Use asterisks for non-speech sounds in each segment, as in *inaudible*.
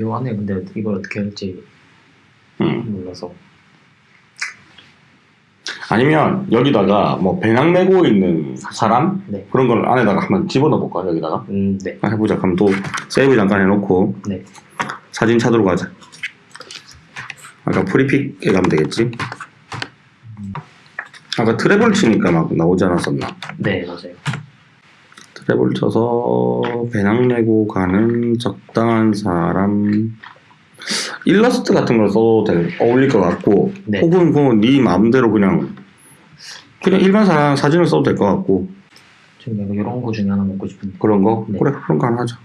요 안에 근데 이걸 어떻게 할지 음. 몰라서 아니면 여기다가 뭐 배낭 메고 있는 사람 네. 그런 걸 안에다가 한번 집어넣어 볼까 여기다가 음, 네. 한번 해보자. 그럼 또 세이브 잠깐 해놓고 네. 사진 찾으러 가자. 아까 프리픽에 가면 되겠지? 아까 트래블 치니까 막 나오지 않았었나? 네, 맞아요. 트래블 쳐서 배낭 메고 가는 적당한 사람 일러스트 같은 걸 써도 될, 어울릴 것 같고 네. 혹은 뭐네 마음대로 그냥 그냥 일반 사람 사진을 써도 될 것 같고 지금 내가 이런 거 중에 하나 먹고 싶은데. 그런 거 네. 그래 그런 거 하나 하자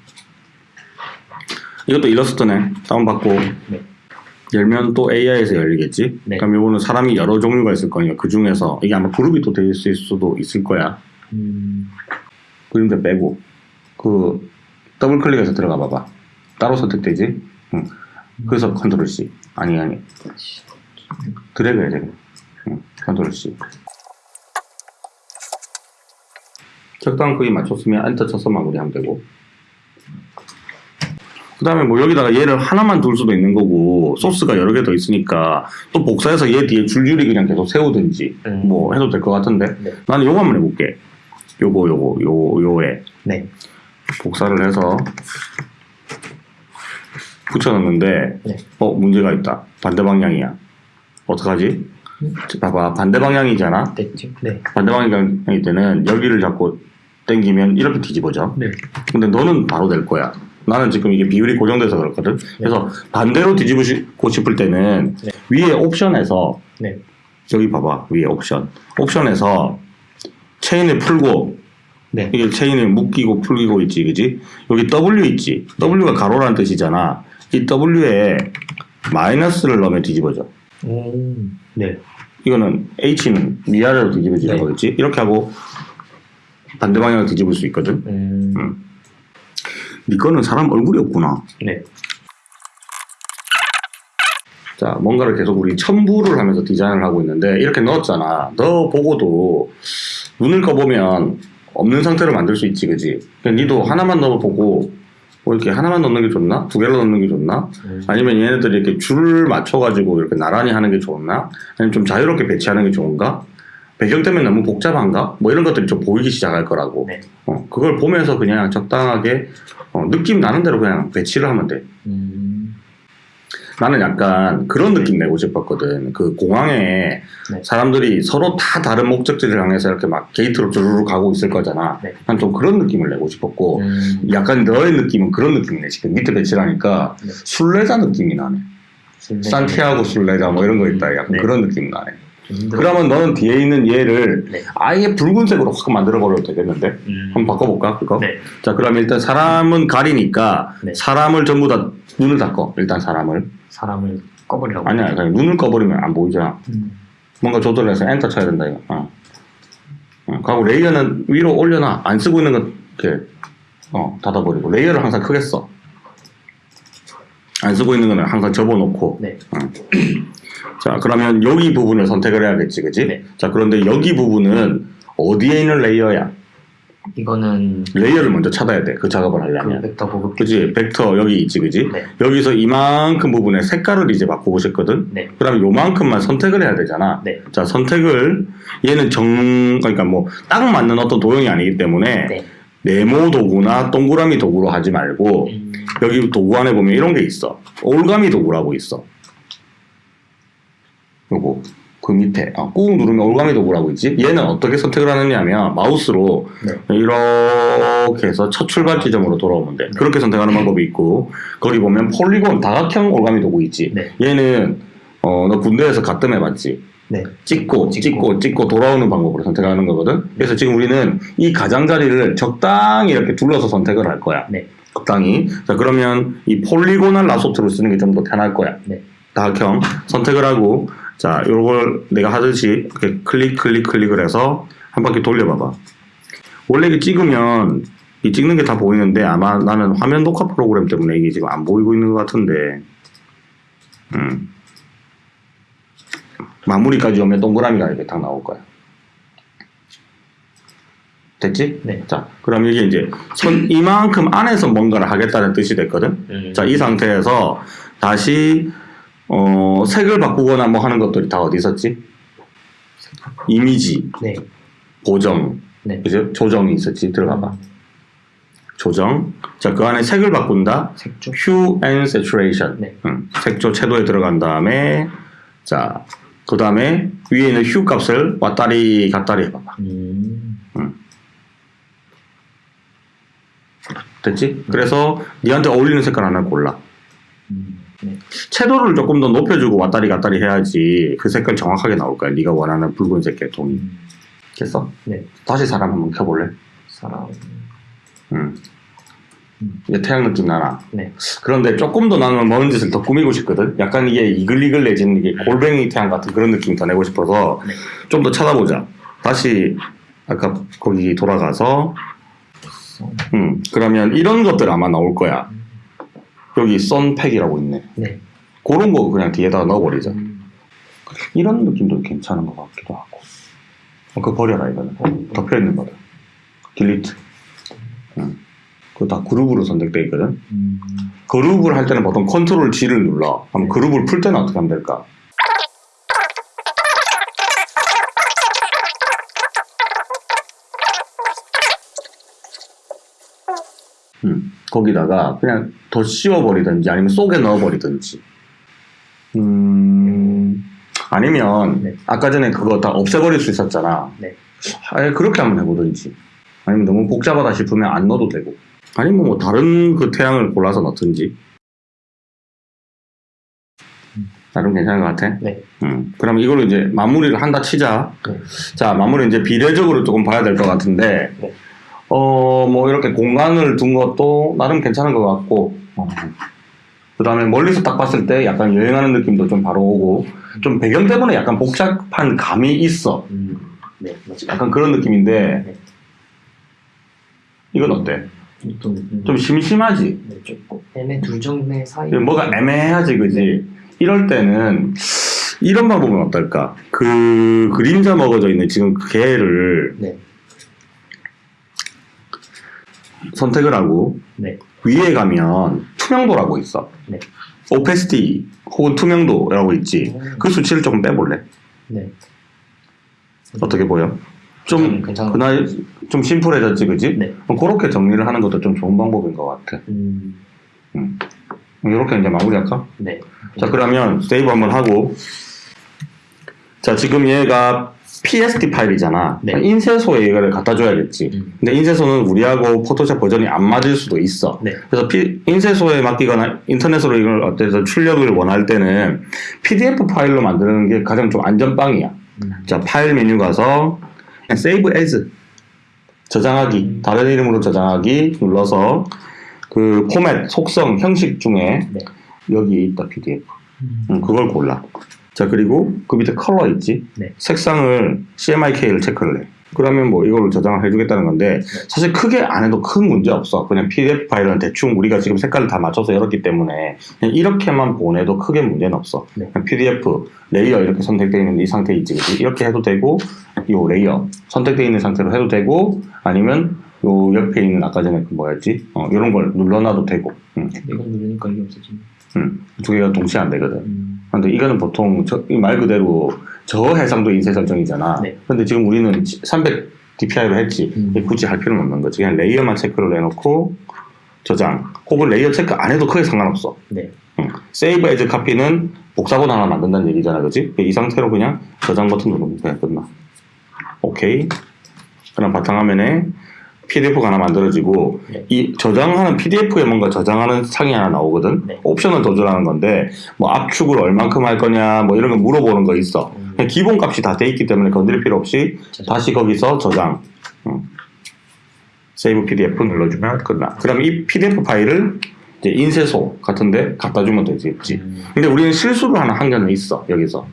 이것도 일러스트네 다운받고 네. 열면 또 AI에서 열리겠지 네. 그럼 이거는 사람이 여러 종류가 있을 거니까 그 중에서 이게 아마 그룹이 또될 있을 수도 있을 거야 음, 그림자 빼고 그 double click해서 들어가 봐봐. 따로 선택되지? 응. 그래서 control C. 아니 아니. 드래그 해야 돼 응. control C. 적당한 크기 맞췄으면 엔터 쳐서 마무리하면 되고. 그 다음에 뭐 여기다가 얘를 하나만 둘 수도 있는 거고 소스가 여러 개 더 있으니까 또 복사해서 얘 뒤에 줄줄이 그냥 계속 세우든지 음. 뭐 해도 될 것 같은데. 네. 나는 요거 한번 해볼게 요거 요거 요 요에 네. 복사를 해서 붙여놨는데 네. 어 문제가 있다 반대 방향이야 어떡하지? 음. 봐봐 반대 방향이잖아 됐지? 네. 반대 방향일 때는 여기를 잡고 당기면 이렇게 뒤집어져 네. 근데 너는 바로 될 거야 나는 지금 이게 비율이 고정돼서 그렇거든 그래서 반대로 뒤집고 싶을 때는 네. 위에 옵션에서 네. 여기 봐봐 위에 옵션 옵션에서 체인을 풀고 네. 이게 체인을 묶이고 풀리고 있지 그지 여기 W 있지 W가 가로라는 뜻이잖아 이 W에 마이너스를 넣으면 뒤집어져 오, 네. 이거는 H는 위아래로 뒤집어지는 네. 거겠지 이렇게 하고 반대 방향으로 뒤집을 수 있거든 음, 음. 네 거는 사람 얼굴이 없구나 네. 자 뭔가를 계속 우리 첨부를 하면서 디자인을 하고 있는데 이렇게 넣었잖아 너 보고도 눈을 꺼보면 없는 상태로 만들 수 있지 그지? 그러니까 니도 하나만 넣어보고 뭐 이렇게 하나만 넣는 게 좋나? 두 개를 넣는 게 좋나? 음, 아니면 얘네들이 이렇게 줄을 맞춰가지고 이렇게 나란히 하는 게 좋나? 아니면 좀 자유롭게 배치하는 게 좋은가? 배경 때문에 너무 복잡한가? 뭐 이런 것들이 좀 보이기 시작할 거라고. 네. 어, 그걸 보면서 그냥 적당하게 어, 느낌 나는 대로 그냥 배치를 하면 돼. 음, 나는 약간 그런 느낌 내고 싶었거든. 그 공항에 네. 사람들이 서로 다 다른 목적지를 향해서 이렇게 막 게이트로 주르르 가고 있을 거잖아. 네. 난좀 그런 느낌을 내고 싶었고, 음, 약간 너의 느낌은 그런 느낌이네. 지금 밑에 배치라니까 네. 순례자 느낌이 나네. 술래. 산티아고 순례자 뭐 이런 거 있다. 약간 네. 그런 느낌 나네. 좀 힘들어. 그러면 너는 뒤에 있는 얘를 네. 아예 붉은색으로 확 만들어버려도 되겠는데? 음, 한번 바꿔볼까? 그거? 네. 자, 그러면 일단 사람은 가리니까 네. 사람을 전부 다 눈을 닫고, 일단 사람을. 사람을 꺼버리라고. 아니야, 그냥 눈을 꺼버리면 안 보이잖아. 음, 뭔가 조절해서 엔터 쳐야 된다 이거. 어. 어, 그리고 layer는 위로 올려놔. 안 쓰고 있는 건 이렇게 어, 닫아버리고 layer를 항상 크게 써. 안 쓰고 있는 거는 항상 접어놓고. 네. 자 그러면 여기 부분을 선택을 해야겠지, 그지? 네. 자 그런데 여기 부분은 어디에 있는 layer야? 이거는 layer를 먼저 찾아야 돼. 그 작업을 그 하려면. 벡터 보급. 그지? 벡터 여기 있지, 그지? 네. 여기서 이만큼 부분에 색깔을 이제 바꾸고 싶거든. 네. 그다음에 요만큼만 선택을 해야 되잖아. 네. 자 선택을 얘는 정 그러니까 뭐 딱 맞는 어떤 도형이 아니기 때문에 네. 네모 도구나 동그라미 도구로 하지 말고 음, 여기 도구 안에 보면 이런 게 있어 올가미 도구라고 있어 요거 그 밑에 아, 꾹 누르면 올가미 도구라고 있지 얘는 어떻게 선택을 하느냐면 마우스로 네. 이렇게 해서 첫 출발 지점으로 돌아오면 돼 그렇게 선택하는 방법이 있고 거기 보면 폴리곤 다각형 올가미 도구 있지 네. 얘는 어, 너 군대에서 가끔 해봤지 네. 찍고 찍고. 찍고 찍고 돌아오는 방법으로 선택하는 거거든. 그래서 지금 우리는 이 가장자리를 적당히 이렇게 둘러서 선택을 할 거야. 네. 적당히. 자 그러면 이 polygonal lasso tool을 쓰는 게 좀 더 편할 거야. 네. 다각형 선택을 하고 자 요걸 내가 하듯이 이렇게 클릭 클릭 클릭을 해서 한 바퀴 돌려봐봐. 원래 이게 찍으면 이 찍는 게 다 보이는데 아마 나는 화면 녹화 프로그램 때문에 이게 지금 안 보이고 있는 것 같은데. 음. 마무리까지 오면 동그라미가 이렇게 딱 나올 거야. 됐지? 네. 자, 그럼 이게 이제 선 이만큼 안에서 뭔가를 하겠다는 뜻이 됐거든. 음. 자, 이 상태에서 다시 어, 색을 바꾸거나 뭐 하는 것들이 다 어디 있었지? 이미지, 네. 보정, 네. 그죠? 조정이 있었지. 들어가봐. 조정. 자, 그 안에 색을 바꾼다. 색조. Hue and Saturation. 네. 음, 색조 채도에 들어간 다음에 자, 그 다음에 위에 있는 Hue 값을 왔다리 갔다리 해봐봐. 음. 됐지? 그래서 니한테 어울리는 색깔 하나 골라. 음. 네. 채도를 조금 더 높여주고 왔다리 갔다리 해야지 그 색깔 정확하게 나올 거야. 네가 원하는 붉은색 계통이. 음. 됐어? 네. 다시 사람 한번 켜볼래? 사람. 음. 음. 이제 태양 느낌 나나? 네. 그런데 조금 더 나는 먼 짓을 더 꾸미고 싶거든. 약간 이게 이글이글 내지는 이게 골뱅이 태양 같은 그런 느낌 더 내고 싶어서 네. 좀더 찾아보자. 다시 아까 거기 돌아가서 선. 음 그러면 이런 것들 아마 나올 거야. 여기 썬팩이라고 있네. 네. 그런 거 그냥 뒤에다가 넣어버리자. 음. 이런 느낌도 괜찮은 것 같기도 하고. 어, 그거 버려라 이거는. 덮여 있는 거다. delete. 음. 그거 다 그룹으로 선택돼 있거든. 음. 그룹을 할 때는 보통 컨트롤 G를 눌러. 그럼 그룹을 풀 때는 어떻게 하면 될까? 음, 거기다가 그냥 더 씌워버리든지 아니면 속에 넣어버리든지. 음, 아니면 네. 아까 전에 그거 다 없애버릴 수 있었잖아. 네. 아예 그렇게 한번 해보든지. 아니면 너무 복잡하다 싶으면 안 넣어도 되고. 아니면 뭐 다른 그 태양을 골라서 넣든지. 나름 괜찮은 것 같아. 네. 음, 그럼 이걸로 이제 마무리를 한다 치자. 네. 자, 마무리 이제 비례적으로 조금 봐야 될 것 같은데, 네. 어, 뭐 이렇게 공간을 둔 것도 나름 괜찮은 것 같고, 그 다음에 멀리서 딱 봤을 때 약간 여행하는 느낌도 좀 바로 오고, 좀 배경 때문에 약간 복잡한 감이 있어. 음. 네. 약간 그런 느낌인데, 네. 이건 어때? 좀, 음. 좀 심심하지? 네, 조금 애매 둘 정도 사이. 뭐가 애매하지, 그지? 이럴 때는 이런 방법은 어떨까? 그 그림자 먹어져 있는 지금 그 개를 네. 선택을 하고 네. 위에 가면 투명도라고 있어. 네. opacity 혹은 투명도라고 있지. 음. 그 수치를 조금 빼볼래? 네. 어떻게 보여? 좀 괜찮은 그날 좀 심플해졌지, 그지? 네. 그렇게 정리를 하는 것도 좀 좋은 방법인 것 같아. 음. 이렇게 이제 마무리할까? 네. 자 그러면 save 한번 하고 자 지금 얘가 PSD 파일이잖아 네. 인쇄소에 이거를 갖다 줘야겠지 음. 근데 인쇄소는 우리하고 포토샵 버전이 안 맞을 수도 있어 네. 그래서 피- 인쇄소에 맡기거나 인터넷으로 이걸 어때서 출력을 원할 때는 PDF 파일로 만드는 게 가장 좀 안전빵이야 음. 자 파일 메뉴 가서 save as 저장하기 음. 다른 이름으로 저장하기 눌러서 그 포맷 속성 형식 중에 네. 여기 있다 PDF 음. 음, 그걸 골라. 자, 그리고 그 밑에 컬러 있지? 네. 색상을 CMYK를 체크를 해. 그러면 뭐 이걸 저장을 해주겠다는 건데, 사실 크게 안 해도 큰 문제 없어. 그냥 PDF 파일은 대충 우리가 지금 색깔을 다 맞춰서 열었기 때문에, 그냥 이렇게만 보내도 크게 문제는 없어. 네. PDF, layer 이렇게 선택되어 있는 이 상태 있지, 그치? 이렇게 해도 되고, 요 layer 선택되어 있는 상태로 해도 되고, 아니면 요 옆에 있는 아까 전에 그 뭐였지? 어, 이런 걸 눌러놔도 되고, 음, 이거 누르니까 이게 없어지네. 음. 두 개가 동시에 안 되거든. 음. 근데 이거는 보통 저- 이말 그대로 저 해상도 인쇄 설정이잖아. 네. 근데 지금 우리는 300 DPI로 했지. 음. 굳이 할 필요는 없는 거지. 그냥 layer만 체크를 해놓고 저장. 혹은 layer 체크 안 해도 크게 상관없어. 네. Save As Copy는 복사본 하나 만든다는 얘기잖아. 그지? 이 상태로 그냥 저장 버튼 누르면 그냥 끝나. 오케이. 그럼 바탕화면에 PDF가 하나 만들어지고 네. 이 저장하는 PDF에 뭔가 저장하는 창이 하나 나오거든. 네. 옵션을 더 주라는 건데 뭐 압축을 얼만큼 할 거냐 뭐 이런 거 물어보는 거 있어. 음. 그냥 기본 값이 다 돼 있기 때문에 건드릴 필요 없이 저장. 다시 거기서 저장. 음. Save PDF 눌러주면 끝나. 그럼 이 PDF 파일을 이제 인쇄소 같은데 갖다 주면 되지. 음. 근데 우리는 실수를 하나 한 개는 있어 여기서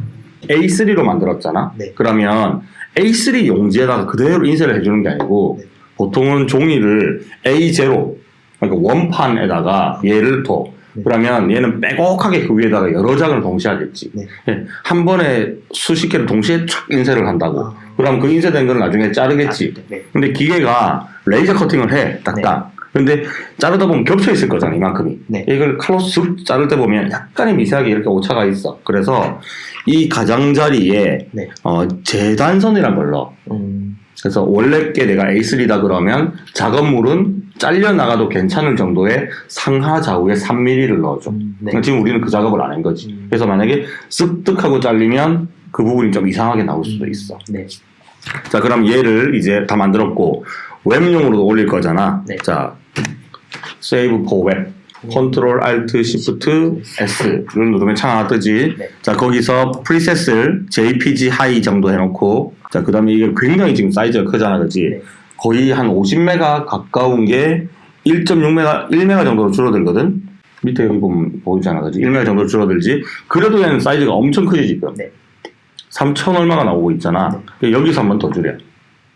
A3로 만들었잖아. 네. 그러면 A3 용지에다가 그대로 인쇄를 해주는 게 아니고 네. 보통은 종이를 A0 그러니까 원판에다가 얘를 둬. 네. 그러면 얘는 빼곡하게 그 위에다가 여러 장을 동시에 하겠지. 네. 예, 한 번에 수십 개를 동시에 촥 인쇄를 한다고. 아. 그럼 그 인쇄된 걸 나중에 자르겠지. 네. 근데 기계가 레이저 커팅을 해, 딱딱. 근데 자르다 보면 겹쳐 있을 거잖아, 이만큼이. 네. 이걸 칼로 쓱 자를 때 보면 약간의 미세하게 이렇게 오차가 있어. 그래서 이 가장자리에 네. 어, 재단선이란 걸 넣어. 음. 그래서 원래 게 내가 A3다 그러면 작업물은 잘려 나가도 괜찮을 정도의 상하 좌우에 3mm를 넣어줘. 음. 네. 그러니까 지금 우리는 그 작업을 안 한 거지. 음. 그래서 만약에 쓱득하고 잘리면 그 부분이 좀 이상하게 나올 수도 있어. 네. 자, 그럼 얘를 이제 다 만들었고 웹용으로도 올릴 거잖아. 네. 자, Save for Web. 컨트롤 Alt Shift S를 누르면 창 하나 뜨지. 네. 자, 거기서 프리셋을 JPG 하이 정도 해놓고, 자, 그 다음에 이게 굉장히 지금 사이즈가 크잖아, 그지? 네. 거의 한 50메가 가까운 게 1.6메가, 1메가 정도로 줄어들거든? 밑에 여기 보면 보이잖아, 그지? 1메가 정도 로 줄어들지? 그래도 얘는 사이즈가 엄청 크지, 지금. 네. 3천 얼마가 나오고 있잖아. 여기서 한 번 더 줄여.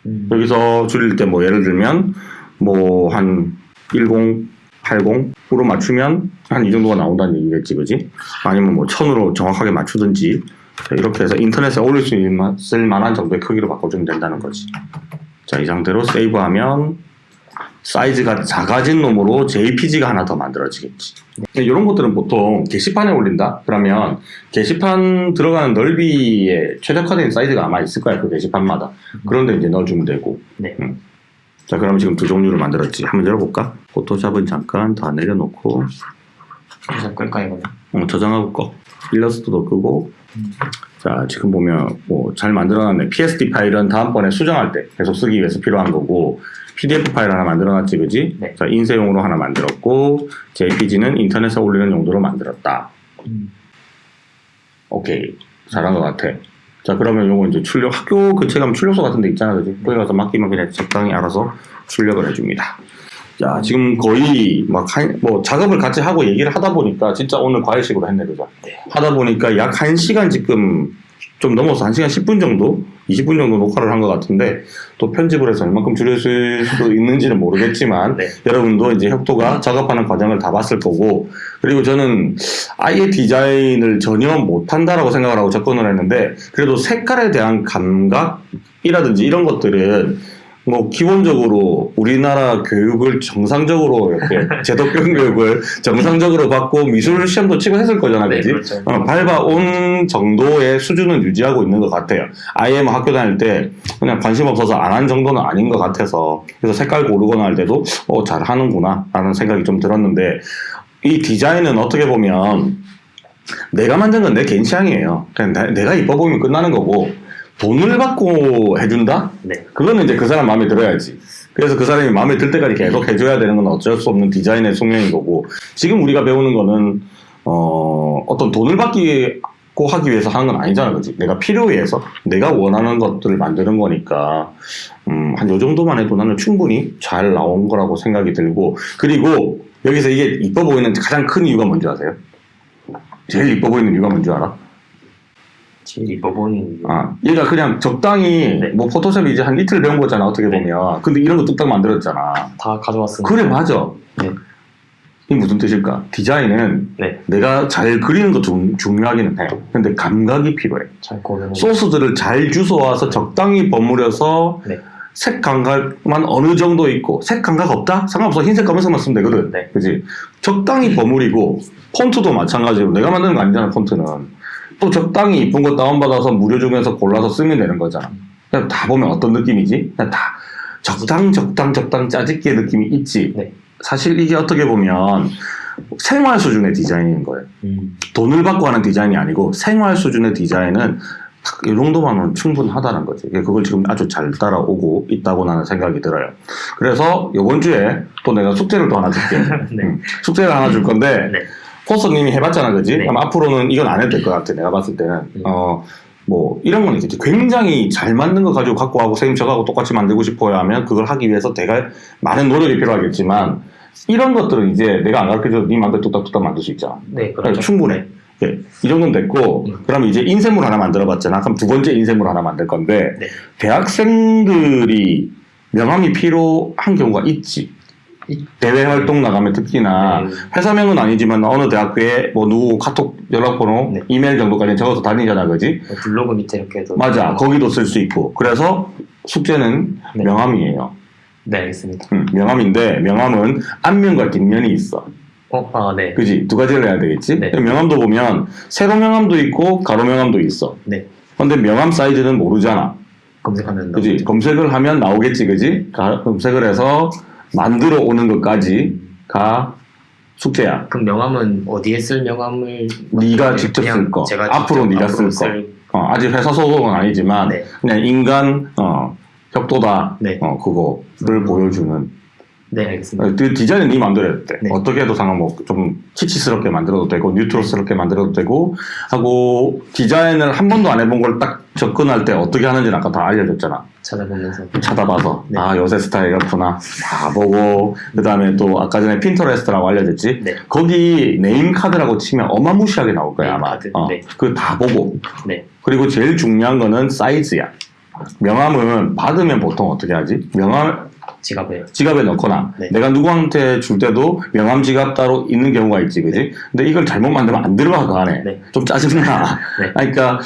음. 여기서 줄일 때 뭐 예를 들면 뭐 한 10, 80으로 맞추면 한 이 정도가 나온다는 얘기겠지, 그지? 아니면 뭐 1000으로 정확하게 맞추든지 자, 이렇게 해서 인터넷에 올릴 수 있을 만한 정도의 크기로 바꿔주면 된다는 거지. 자, 이 상태로 세이브하면 사이즈가 작아진 놈으로 JPG가 하나 더 만들어지겠지. 이런 것들은 보통 게시판에 올린다? 그러면 게시판 들어가는 넓이에 최적화된 사이즈가 아마 있을 거야, 그 게시판마다. 그런데 이제 넣어주면 되고. 네. 음. 자, 그럼 지금 두 종류를 만들었지. 한번 열어볼까? 포토샵은 잠깐 다 내려놓고, 그래서 끌까 이거는? 어, 저장하고 꺼. 일러스트도 끄고. 음. 자, 지금 보면 뭐 잘 만들어놨네. PSD 파일은 다음번에 수정할 때 계속 쓰기 위해서 필요한 거고, PDF 파일 하나 만들어놨지, 그지? 네. 자, 인쇄용으로 하나 만들었고, JPG는 인터넷에 올리는 용도로 만들었다. 음. 오케이. 잘한 것 같아. 자, 그러면 요거 이제 출력, 학교 근처에 가면 출력소 같은 데 있잖아, 그지? 거기 가서 맡기면 그냥 적당히 알아서 출력을 해줍니다. 자, 지금 거의 막, 한, 뭐, 작업을 같이 하고 얘기를 하다 보니까 진짜 오늘 과외식으로 했네, 그죠? 네. 하다 보니까 약 1시간 지금 좀 넘어서 1시간 10분 정도? 20분 정도 녹화를 한 것 같은데 또 편집을 해서 얼만큼 줄였을 수도 있는지는 모르겠지만 네. 여러분도 이제 혁도가 작업하는 과정을 다 봤을 거고 그리고 저는 아예 디자인을 전혀 못한다라고 생각을 하고 접근을 했는데 그래도 색깔에 대한 감각이라든지 이런 것들은 뭐 기본적으로 우리나라 교육을 정상적으로 이렇게 *laughs* 제도권 교육을 정상적으로 받고 미술 시험도 치고 했을 거잖아, 네, 그지? 그렇죠. 어, 밟아온 정도의 수준은 유지하고 있는 것 같아요. 아예 뭐 학교 다닐 때 그냥 관심 없어서 안 한 정도는 아닌 것 같아서 그래서 색깔 고르거나 할 때도 어, 잘 하는구나 라는 생각이 좀 들었는데 이 디자인은 어떻게 보면 내가 만든 건 내 개인 취향이에요. 그냥 내- 내가 이뻐 보이면 끝나는 거고 돈을 받고 해준다? 네. 그거는 이제 그 사람 마음에 들어야지. 그래서 그 사람이 마음에 들 때까지 계속 해줘야 되는 건 어쩔 수 없는 디자인의 숙명인 거고 지금 우리가 배우는 거는 어, 어떤 돈을 받고 하기 위해서 하는 건 아니잖아, 그지? 내가 필요에 의해서 내가 원하는 것들을 만드는 거니까 음, 한 요 정도만 해도 나는 충분히 잘 나온 거라고 생각이 들고 그리고 여기서 이게 이뻐 보이는 가장 큰 이유가 뭔지 아세요? 제일 이뻐 보이는 이유가 뭔지 알아? 제일 이유. 아, 얘가 그냥 적당히 네. 뭐 포토샵 이제 한 이틀 배운 거잖아 어떻게 네. 보면 근데 이런 거 뚝딱 만들었잖아 다 가져왔으니까. 그래 맞아 네. 이게 무슨 뜻일까 디자인은 네. 내가 잘 그리는 거 중, 중요하기는 해 근데 감각이 필요해 잘 고르는. 소스들을 잘 주워와서 적당히 버무려서 네. 색 감각만 어느 정도 있고 색 감각 없다? 상관없어 흰색 검은색만 쓰면 되거든 네. 그지 적당히 버무리고 폰트도 마찬가지로 내가 만드는 거 아니잖아 폰트는 또 적당히 이쁜 거 다운받아서 무료 중에서 골라서 쓰면 되는 거잖아 그냥 다 보면 어떤 느낌이지? 그냥 다 적당 적당 적당 짜집기의 느낌이 있지 네. 사실 이게 어떻게 보면 생활 수준의 디자인인 거예요 음. 돈을 받고 하는 디자인이 아니고 생활 수준의 디자인은 딱이 정도만은 충분하다는 거지. 그걸 지금 아주 잘 따라오고 있다고 나는 생각이 들어요. 그래서 이번 주에 또 내가 숙제를 또 하나 줄게. *laughs* 네. 음, 숙제를 하나 줄 건데 네. 포스님이 해봤잖아, 그지? 네. 그럼 앞으로는 이건 안 해도 될 것 같아. 내가 봤을 때는 음. 어. 뭐 이런 건 있겠지. 굉장히 잘 만든 거 가지고 갖고 하고 선생님 저하고 똑같이 만들고 싶어요 하면 그걸 하기 위해서 되게 많은 노력이 필요하겠지만 이런 것들은 이제 내가 안 가르쳐줘도 네 마음대로 뚝딱뚝딱 만들 수 있잖아. 네, 그러니까 그렇죠. 충분해. 예, 이 정도는 됐고, 음. 그럼 이제 인쇄물 하나 만들어 봤잖아. 그럼 두 번째 인쇄물 하나 만들 건데, 네. 대학생들이 명함이 필요한 경우가 있지. 대외 활동 나가면 특히나 네. 회사명은 아니지만 어느 대학교에 뭐 누구 카톡 연락번호, 네. 이메일 정도까지 적어서 다니잖아, 그지? 뭐 블로그 밑에 이렇게 해도 맞아, 거기도 쓸 수 있고. 그래서 숙제는 네. 명함이에요. 네 알겠습니다. 음, 명함인데 명함은 앞면과 뒷면이 있어. 어, 아 네. 그지? 두 가지를 해야 되겠지? 네. 명함도 보면 세로 명함도 있고 가로 명함도 있어. 네. 근데 명함 사이즈는 모르잖아. 검색하면 그지? 검색을 하면 나오겠지, 그지? 가- 검색을 해서 만들어 오는 것까지가 숙제야. 그럼 명함은 어디에 쓸 명함을 네가 직접 쓸 거. 앞으로 네가 쓸 거. 어, 아직 회사 소속은 아니지만 네. 그냥 인간 어, 협도다 네. 어, 그거를 음. 보여주는 네 알겠습니다. 그 디자인은 네 해도 돼. 네. 어떻게 해도 상관뭐 키치스럽게 만들어도 되고 neutral스럽게 만들어도 되고 하고 디자인을 한 번도 안 해본 걸 딱 접근할 때 어떻게 하는지는 아까 다 알려줬잖아. 찾아보면서 찾아봐서 네. 아 요새 스타일 이렇구나 다 보고 그 다음에 또 아까 전에 핀터레스트라고 알려줬지. 네. 거기 name card라고 치면 어마무시하게 나올 거야 아마. 카드, 어, 네. 그다 보고 네. 그리고 제일 중요한 거는 사이즈야. 명함은 받으면 보통 어떻게 하지? 명함 지갑에 지갑에 넣거나 네. 내가 누구한테 줄 때도 명함 지갑 따로 있는 경우가 있지, 그지? 근데 이걸 잘못 만들면 안 들어가 그 안에. 네. 좀 짜증나. 네. 그러니까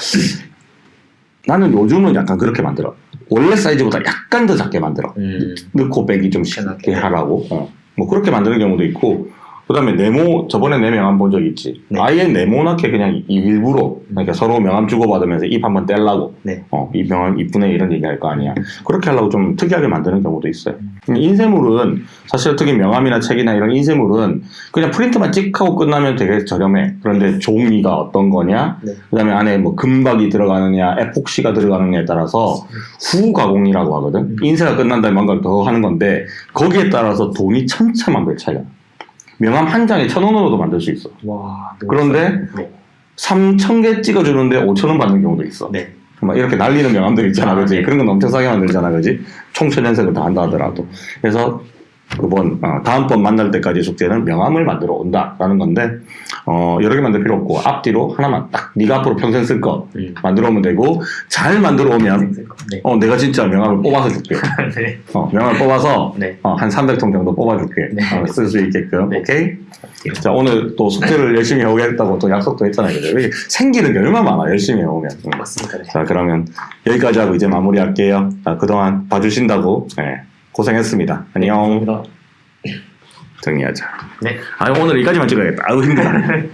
나는 요즘은 약간 그렇게 만들어. 원래 사이즈보다 약간 더 작게 만들어. 음, 넣고 빼기 좀 쉽게 편하게. 하라고. 어. 뭐 그렇게 만드는 경우도 있고. 그 다음에 네모 저번에 내 명함 본 적 있지. 네. 아예 네모나게 그냥 이- 일부러 그러니까 서로 명함 주고 받으면서 입 한번 떼려고. 네. 어, 이 명함 이쁘네 이런 얘기 할 거 아니야. 그렇게 하려고 좀 특이하게 만드는 경우도 있어요. 음. 인쇄물은 사실 특히 명함이나 책이나 이런 인쇄물은 그냥 프린트만 찍 하고 끝나면 되게 저렴해. 그런데 종이가 어떤 거냐, 네. 그 다음에 안에 뭐 금박이 들어가느냐, 에폭시가 들어가느냐에 따라서 후 가공이라고 하거든. 음. 인쇄가 끝난 다음에 뭔가를 더 하는 건데 거기에 따라서 돈이 천차만별 차이가. 나. 명함 한 장에 천 원으로도 만들 수 있어. 와 그런데 네. 3천 개 찍어주는데 5천 원 받는 경우도 있어. 네. 막 이렇게 날리는 명함들 있잖아, 아, 그지? 네. 그런 건 엄청 싸게 만들잖아, 그지? 총천연색을 다 한다 하더라도. 그래서 그번 어, 다음번 만날 때까지 숙제는 명함을 만들어 온다라는 건데 어, 여러 개 만들 필요 없고 앞뒤로 하나만 딱 네가 앞으로 평생 쓸거 음. 만들어 오면 되고 잘 만들어 오면 네. 어, 내가 진짜 명함을 뽑아서 줄게. *laughs* 네. 어, 명함을 뽑아서 네. 어, 한 300통 정도 뽑아줄게. 네. 어, 쓸 수 있게끔. 네. 오케이? 자, 오늘 또 숙제를 열심히 해오겠다고 또 약속도 했잖아요. 그죠? 생기는 게 얼마나 많아, 열심히 해오면. 음. 맞습니다. 네. 자, 그러면 여기까지 하고 이제 마무리할게요. 자, 그동안 봐주신다고 예, 고생했습니다. 안녕. 감사합니다. 정리하자. 네. 아, 오늘 여기까지만 찍어야겠다. 아우, 힘들다. *laughs*